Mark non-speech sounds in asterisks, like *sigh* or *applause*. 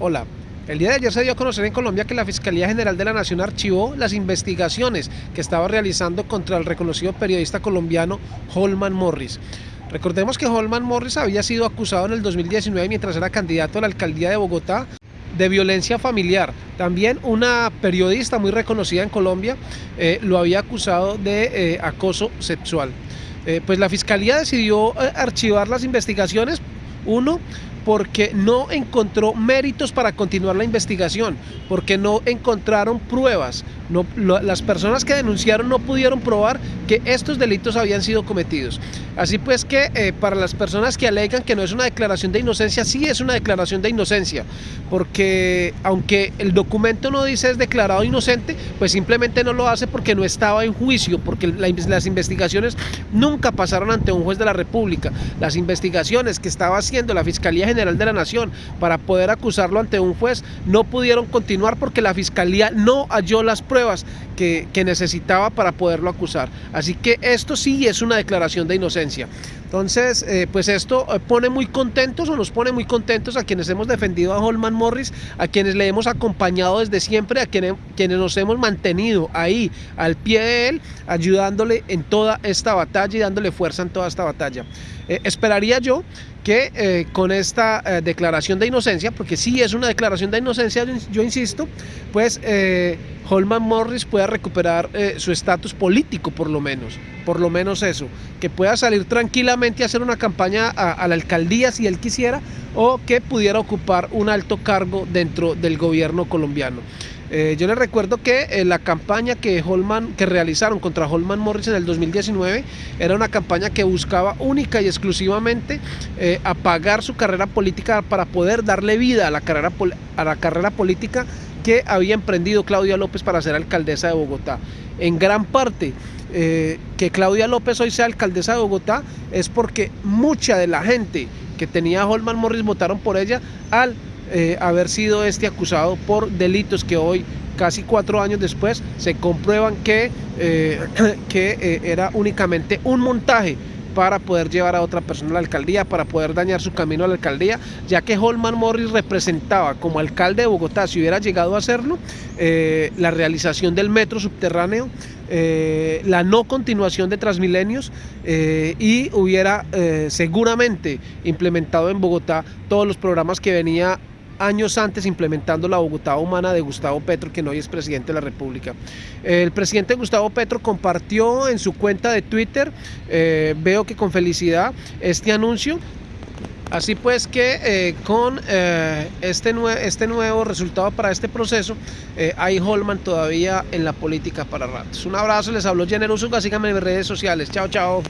Hola. El día de ayer se dio a conocer en Colombia que la Fiscalía General de la Nación archivó las investigaciones que estaba realizando contra el reconocido periodista colombiano Holman Morris. Recordemos que Holman Morris había sido acusado en el 2019 mientras era candidato a la alcaldía de Bogotá de violencia familiar. También una periodista muy reconocida en Colombia eh, lo había acusado de eh, acoso sexual. Eh, pues la Fiscalía decidió archivar las investigaciones, uno, porque no encontró méritos para continuar la investigación, porque no encontraron pruebas. No, las personas que denunciaron no pudieron probar que estos delitos habían sido cometidos. Así pues que eh, para las personas que alegan que no es una declaración de inocencia, sí es una declaración de inocencia, porque aunque el documento no dice es declarado inocente, pues simplemente no lo hace porque no estaba en juicio, porque las investigaciones nunca pasaron ante un juez de la República. Las investigaciones que estaba haciendo la Fiscalía General de la Nación para poder acusarlo ante un juez no pudieron continuar porque la Fiscalía no halló las pruebas que, que necesitaba para poderlo acusar. Así que esto sí es una declaración de inocencia. Entonces, eh, pues esto eh, pone muy contentos o nos pone muy contentos a quienes hemos defendido a Holman Morris, a quienes le hemos acompañado desde siempre, a quienes, quienes nos hemos mantenido ahí al pie de él, ayudándole en toda esta batalla y dándole fuerza en toda esta batalla. Eh, esperaría yo que con esta declaración de inocencia, porque sí es una declaración de inocencia, yo insisto, pues Holman Morris pueda recuperar su estatus político por lo menos, por lo menos eso, que pueda salir tranquilamente hacer una campaña a, la alcaldía si él quisiera o que pudiera ocupar un alto cargo dentro del gobierno colombiano. Eh, yo les recuerdo que eh, la campaña que, Holman, que realizaron contra Holman Morris en el 2019 era una campaña que buscaba única y exclusivamente eh, apagar su carrera política para poder darle vida a la carrera, a la carrera política que había emprendido Claudia López para ser alcaldesa de Bogotá. En gran parte eh, que Claudia López hoy sea alcaldesa de Bogotá es porque mucha de la gente que tenía Holman Morris votaron por ella al eh, haber sido este acusado por delitos que hoy, casi cuatro años después, se comprueban que, eh, *clears throat* que era únicamente un montaje para poder llevar a otra persona a la alcaldía, para poder dañar su camino a la alcaldía, ya que Holman Morris representaba como alcalde de Bogotá, si hubiera llegado a hacerlo, eh, la realización del metro subterráneo, eh, la no continuación de Transmilenios eh, y hubiera seguramente implementado en Bogotá todos los programas que venía años antes implementando la Bogotá humana de Gustavo Petro, que hoy es presidente de la República. El presidente Gustavo Petro compartió en su cuenta de Twitter, eh, veo que con felicidad, este anuncio. Así pues que eh, con eh, este, este nuevo resultado para este proceso, hay Holman todavía en la política para ratos. Un abrazo, les habló Usuga, síganme en mis redes sociales. Chao, chao.